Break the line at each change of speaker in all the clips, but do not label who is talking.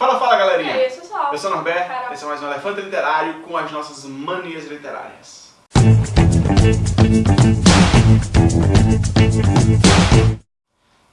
Fala, fala, galerinha!
É isso só.
Eu sou o Norberto,
Carol.
esse é mais um Elefante Literário com as nossas manias literárias.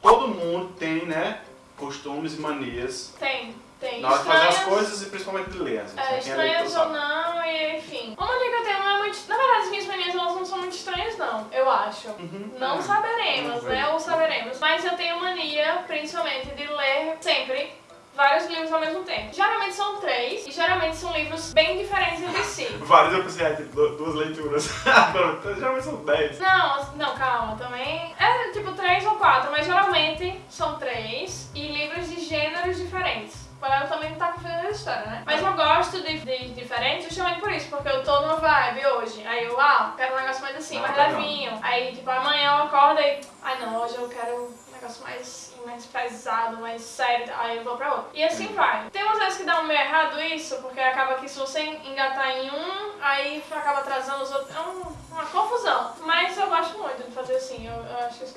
Todo mundo tem, né, costumes e manias
Tem, tem.
na hora de fazer as coisas e principalmente de ler. Assim,
É, estranhas ou não, e enfim. Uma mania que eu tenho não é muito. Na verdade, as minhas manias elas não são muito estranhas, não, eu acho.
Uhum.
Não saberemos,
ver.
né? Ou saberemos. Mas eu tenho mania, principalmente, de ler sempre vários livros ao mesmo tempo. Geralmente são três, e geralmente são livros bem diferentes entre si.
Vários eu pensei, du- duas leituras. Geralmente são dez.
Não, não, calma, também. É tipo três ou quatro, mas geralmente são três e livros de gêneros diferentes. Para eu também não tá confundindo a história, né? Mas eu gosto de, de diferentes justamente por isso, porque eu tô numa vibe hoje. Aí eu, ah, quero um negócio mais assim,
Ah,
mais
legal.
levinho. Aí, tipo, amanhã eu acordo e. Ai não, hoje eu quero um negócio mais, mais pesado, mais sério. Aí eu vou pra outro. E assim vai. Tem umas vezes que dá um meio errado isso, porque acaba que se você engatar em um, aí acaba atrasando os outros. É um- uma confusão. Mas eu gosto muito de fazer assim, eu,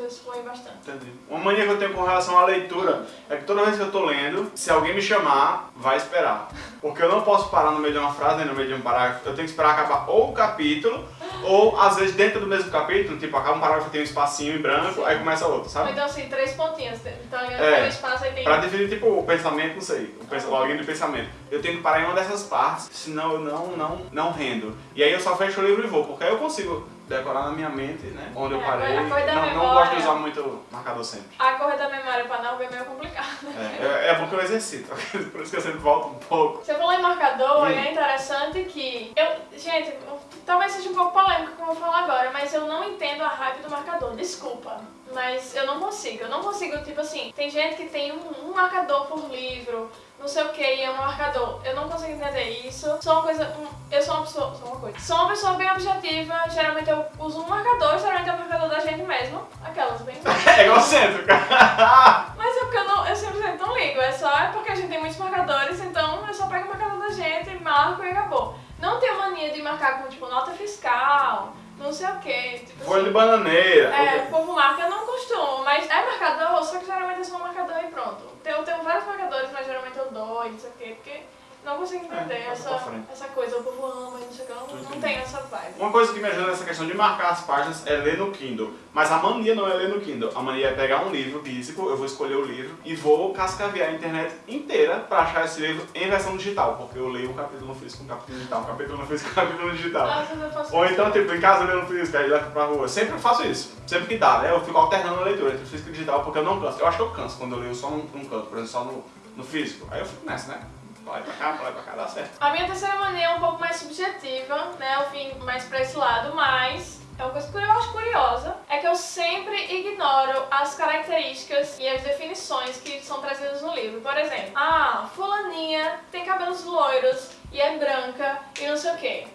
fluem bastante.
Entendi. Uma mania que eu tenho com relação à leitura é que toda vez que eu tô lendo, se alguém me chamar, vai esperar. Porque eu não posso parar no meio de uma frase, nem no meio de um parágrafo. Eu tenho que esperar acabar ou o capítulo, ou às vezes dentro do mesmo capítulo, tipo, acaba um parágrafo tem um espacinho em branco,
Sim.
aí começa outro,
Ou
sabe?
então assim, três pontinhas. Então
É.
tem um espaço aí tem.
Pra definir, tipo, o pensamento, não sei, o pens- a linha de pensamento. Eu tenho que parar em uma dessas partes, senão eu não, não, não rendo. E aí eu só fecho o livro e vou, porque aí eu consigo decorar na minha mente, né, onde eu
É,
parei. Não, não
memória.
gosto de usar muito marcador sempre.
A correr da memória pra não ver é meio complicado.
É, é, é bom que eu exercito, por isso que eu sempre volto um pouco.
Você falou em marcador
Hum.
e é interessante que. Eu, gente, talvez seja um pouco polêmico o que eu vou falar agora, mas eu não entendo a hype do marcador. Desculpa. Mas eu não consigo. Eu não consigo, tipo assim, tem gente que tem um, um marcador por livro, não sei o que, e é um marcador. Eu não consigo entender isso. Sou uma coisa. eu sou uma pessoa. Sou uma coisa. Sou uma pessoa bem objetiva. Geralmente eu uso um marcador, geralmente é o marcador da gente mesmo. Aquelas bem.
É egocêntrico.
Mas é porque eu, não, eu simplesmente não ligo, é só é porque a gente tem muitos marcadores, então eu só pego o marcador da gente, marco e acabou. Não tenho mania de marcar com tipo nota fiscal, não sei o que.
Folha de bananeira.
é, povo marca, eu não costumo, mas é marcador, só que geralmente é só um marcador e pronto. Eu tenho vários marcadores, mas geralmente eu dou e não sei o que, porque não consigo entender
É,
essa, essa coisa, o povo ama e não sei o que, eu não, não tenho essa vibe.
Uma coisa que me ajuda nessa questão de marcar as páginas é ler no Kindle. Mas a mania não é ler no Kindle. A mania é pegar um livro físico, eu vou escolher o livro e vou cascavear a internet inteira pra achar esse livro em versão digital. Porque eu leio um capítulo no físico, um capítulo digital, um capítulo no físico, um capítulo no digital.
Faço
Ou então, tipo, em casa eu leio no físico, aí levo pra rua. Sempre faço isso. Sempre que dá, né? Eu fico alternando a leitura entre físico e digital porque eu não canso. Eu acho que eu canso quando eu leio só num, num canto, por exemplo, só no, no físico. Aí eu fico nessa, né? E pra cá, e pra cá, dá certo.
A minha terceira mania é um pouco mais subjetiva, né? Eu vim mais pra esse lado, mas é uma coisa que eu acho curiosa, é que eu sempre ignoro as características e as definições que são trazidas no livro. Por exemplo, ah, fulaninha tem cabelos loiros e é branca e não sei o quê.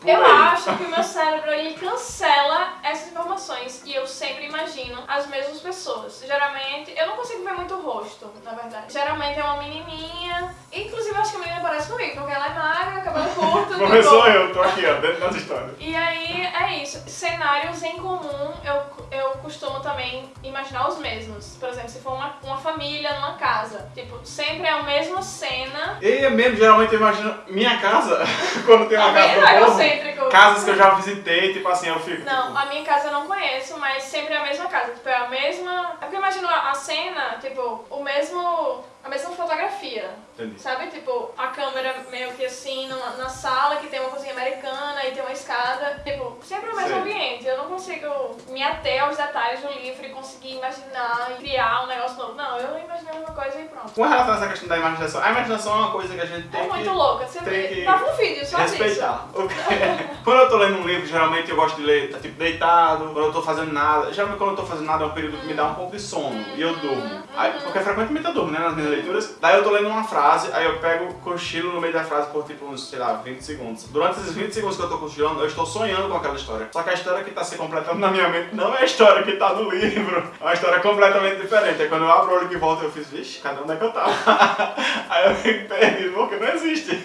Por
Eu
aí.
acho que o meu cérebro ele cancela essas informações e eu sempre imagino as mesmas pessoas. Geralmente, eu não consigo ver muito o rosto, na verdade. Geralmente é uma menininha, inclusive acho que a menina parece comigo, porque ela é magra, cabelo curto,
Começou eu, tô aqui, ó, dentro das histórias.
e aí é isso. Cenários em comum eu, eu costumo também imaginar os mesmos. Por exemplo, se for uma, uma família numa casa. Tipo, sempre é a mesma cena.
E é mesmo, geralmente eu imagino minha casa, quando tem uma
Também
casa
é
casas que eu já visitei, tipo assim, eu fico.
Não,
tipo,
a minha casa eu não conheço, mas sempre é a mesma casa. Tipo, é a mesma. É porque eu imagino a cena, tipo, o mesmo. A mesma fotografia.
Entendi.
Sabe? Tipo, a câmera meio que assim, numa, na sala, que tem uma cozinha americana e tem uma escada. Tipo, sempre o mesmo
Sei.
ambiente. Eu não consigo me ater aos detalhes do livro e conseguir imaginar e criar um negócio novo. Não, eu imaginei uma coisa e pronto.
Com relação a essa questão da imaginação, a imaginação é uma coisa que a gente tem
É
que
muito louca. Você
tem
vê.
que
Tava um vídeo só disso.
respeitar. O que- quando eu tô lendo um livro, geralmente eu gosto de ler tá, tipo deitado, quando eu tô fazendo nada. Geralmente quando eu tô fazendo nada é um período que me dá um pouco de sono e eu durmo. Aí, porque frequentemente eu durmo, né, nas minhas leituras. Daí eu tô lendo uma frase, aí eu pego, cochilo no meio da frase por tipo uns, sei lá, 20 segundos. Durante esses 20 segundos que eu tô cochilando, eu estou sonhando com aquela história. Só que a história que tá se completando na minha mente não é a história que tá no livro. É uma história completamente diferente. Aí quando eu abro o olho que volta, eu fiz, vixe, cadê onde é que eu tava? aí eu fico perdido, porque não existe.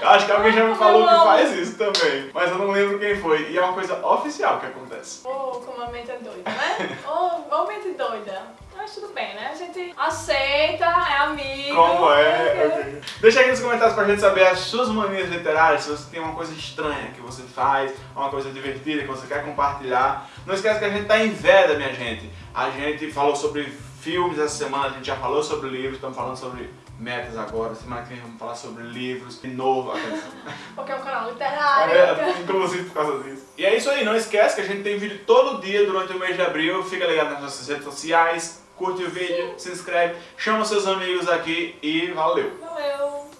Eu acho que alguém já me falou que faz isso também. Mas eu não lembro quem foi. E é uma coisa oficial que acontece.
Oh, como a mente é doida, né? oh, oh, mente doida. Mas tudo bem, né? A gente aceita, é amigo.
Como é?
porque-
Ok. Deixa aqui nos comentários pra gente saber as suas manias literárias, se você tem uma coisa estranha que você faz, uma coisa divertida que você quer compartilhar. Não esquece que a gente tá em veda, minha gente. A gente falou sobre filmes essa semana, a gente já falou sobre livros, estamos falando sobre metas agora. Semana que vem vamos falar sobre livros de novo.
Porque é um canal literário.
É, inclusive por causa disso. E é isso aí, não esquece que a gente tem vídeo todo dia durante o mês de abril. Fica ligado nas nossas redes sociais, curte o vídeo, se inscreve, chama seus amigos aqui e valeu!
Valeu.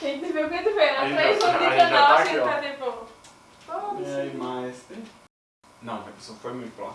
Quem te viu, quem te vê,
A
né?
gente
Três anos de canal,
tá
a gente tá tipo...
E
Foda-se.
aí, mais tem? Não, a pessoa foi muito lá.